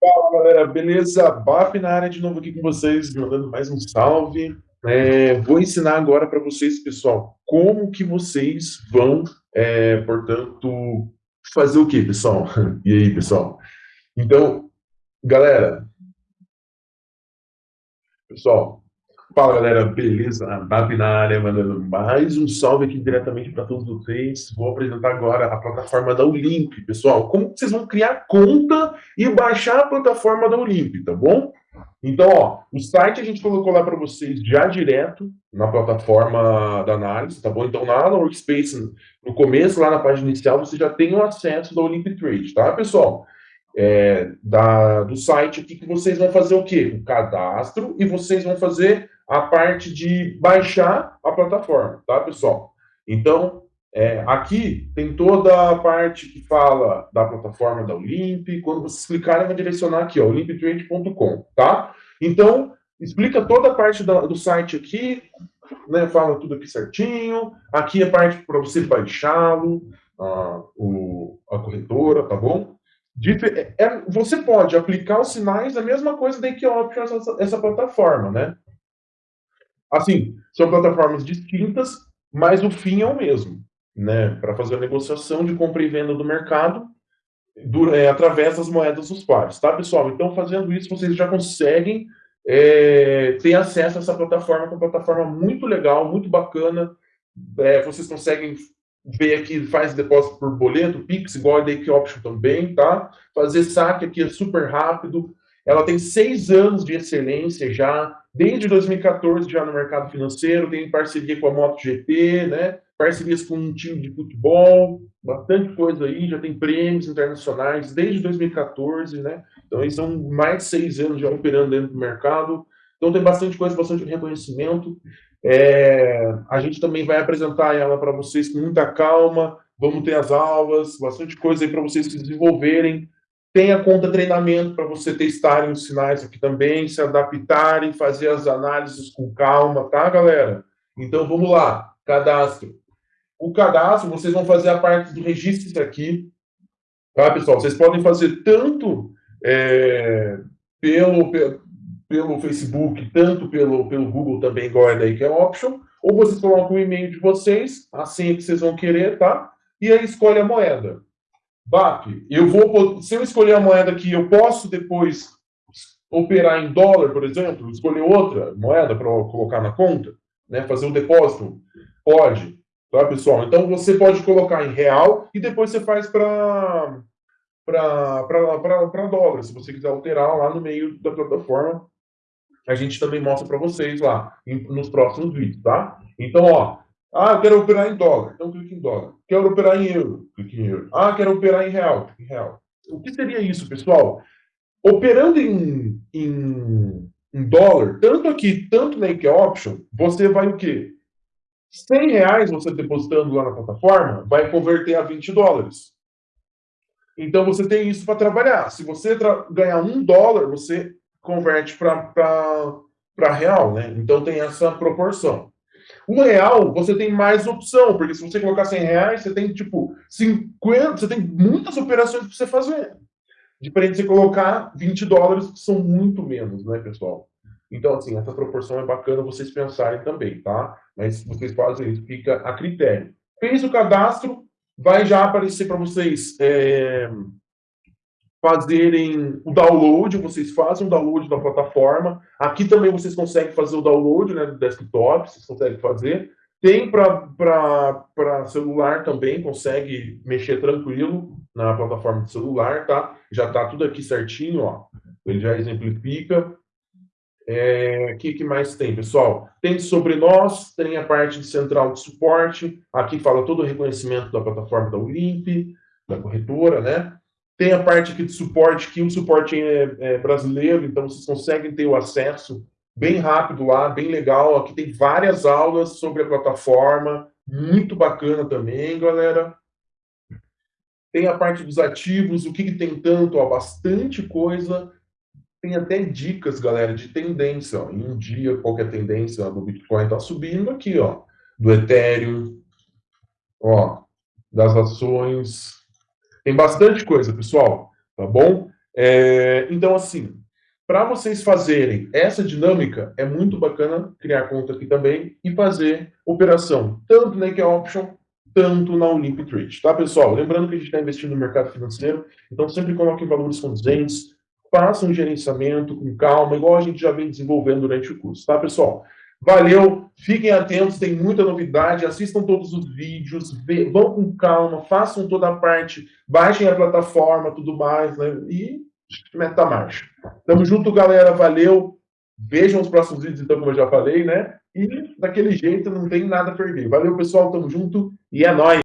Fala galera, beleza? BAP na área de novo aqui com vocês, mandando mais um salve. É, vou ensinar agora para vocês, pessoal, como que vocês vão, é, portanto, fazer o que, pessoal? E aí, pessoal? Então, galera, pessoal, Fala galera, beleza? BAP na área, mandando mais um salve aqui diretamente para todos vocês. Vou apresentar agora a plataforma da Olimp, pessoal. Como vocês vão criar conta e baixar a plataforma da Olimp, tá bom? Então, ó, o site a gente colocou lá para vocês já direto na plataforma da análise, tá bom? Então, lá no Workspace, no começo, lá na página inicial, você já tem o acesso da Olimp Trade, tá, pessoal? É, da, do site aqui que vocês vão fazer o quê? O cadastro e vocês vão fazer a parte de baixar a plataforma, tá, pessoal? Então, é, aqui tem toda a parte que fala da plataforma da Olimp. Quando vocês clicarem, vai direcionar aqui, ó, olimpitrade.com, tá? Então, explica toda a parte da, do site aqui, né, fala tudo aqui certinho. Aqui é a parte para você baixá-lo, a, a corretora, tá bom? É, é, você pode aplicar os sinais, a mesma coisa da Equioptions, essa, essa plataforma, né? Assim, são plataformas distintas, mas o fim é o mesmo, né? Para fazer a negociação de compra e venda do mercado do, é, através das moedas dos pares, tá, pessoal? Então, fazendo isso, vocês já conseguem é, ter acesso a essa plataforma, que é uma plataforma muito legal, muito bacana. É, vocês conseguem ver aqui, faz depósito por boleto, Pix, igual a Dake Option também, tá? Fazer saque aqui é super rápido. Ela tem seis anos de excelência já, desde 2014 já no mercado financeiro, tem parceria com a MotoGP, né? parcerias com um time de futebol, bastante coisa aí, já tem prêmios internacionais desde 2014, né? Então, eles são mais de seis anos já operando dentro do mercado. Então, tem bastante coisa, bastante reconhecimento. É, a gente também vai apresentar ela para vocês com muita calma. Vamos ter as aulas, bastante coisa aí para vocês se desenvolverem. Tem a conta treinamento para você testarem os sinais aqui também, se adaptarem, fazer as análises com calma, tá, galera? Então, vamos lá. Cadastro. O cadastro, vocês vão fazer a parte do registro aqui, tá, pessoal? Vocês podem fazer tanto é, pelo, pelo Facebook, tanto pelo, pelo Google também, igual é daí que é option, ou vocês colocam o e-mail de vocês, a senha que vocês vão querer, tá? E aí escolhe a moeda. BAP, eu vou, se eu escolher a moeda que eu posso depois operar em dólar, por exemplo, escolher outra moeda para colocar na conta, né, fazer um depósito, pode, tá, pessoal? Então, você pode colocar em real e depois você faz para para dólar, se você quiser alterar lá no meio da plataforma, a gente também mostra para vocês lá, nos próximos vídeos, tá? Então, ó, ah, eu quero operar em dólar. Então clique em dólar. Quero operar em euro. Clique em euro. Ah, quero operar em real. Clique em real. O que seria isso, pessoal? Operando em, em, em dólar, tanto aqui, tanto na IKEA Option, você vai o quê? 100 reais você depositando lá na plataforma, vai converter a 20 dólares. Então você tem isso para trabalhar. Se você tra ganhar um dólar, você converte para real, né? Então tem essa proporção. O real, você tem mais opção, porque se você colocar 100 reais, você tem, tipo, 50, você tem muitas operações para você fazer. Diferente de você colocar 20 dólares, que são muito menos, né, pessoal? Então, assim, essa proporção é bacana vocês pensarem também, tá? Mas vocês fazem isso, fica a critério. Fez o cadastro, vai já aparecer para vocês é, fazerem o download, vocês fazem o download da plataforma. Aqui também vocês conseguem fazer o download né, do desktop, vocês conseguem fazer. Tem para celular também, consegue mexer tranquilo na plataforma de celular, tá? Já está tudo aqui certinho, ó. Ele já exemplifica. O é, que, que mais tem, pessoal? Tem sobre nós, tem a parte de central de suporte. Aqui fala todo o reconhecimento da plataforma da Olimp, da corretora, né? Tem a parte aqui de suporte, que o suporte é, é brasileiro, então vocês conseguem ter o acesso bem rápido lá, bem legal. Aqui tem várias aulas sobre a plataforma, muito bacana também, galera. Tem a parte dos ativos, o que, que tem tanto, ó, bastante coisa. Tem até dicas, galera, de tendência. Ó. Em um dia, qualquer é tendência ó, do Bitcoin está subindo aqui, ó. Do Ethereum, ó, das ações, tem bastante coisa, pessoal, tá bom? É, então, assim, para vocês fazerem essa dinâmica, é muito bacana criar conta aqui também e fazer operação, tanto na IKEA Option, tanto na Olymp Trade, tá, pessoal? Lembrando que a gente está investindo no mercado financeiro, então sempre coloquem valores condizentes, façam um gerenciamento com calma, igual a gente já vem desenvolvendo durante o curso, tá, pessoal? Valeu, fiquem atentos, tem muita novidade, assistam todos os vídeos, vão com calma, façam toda a parte, baixem a plataforma, tudo mais, né? E meta marcha. Tamo junto, galera, valeu. Vejam os próximos vídeos, então, como eu já falei, né? E daquele jeito não tem nada a perder. Valeu, pessoal, tamo junto e é nóis!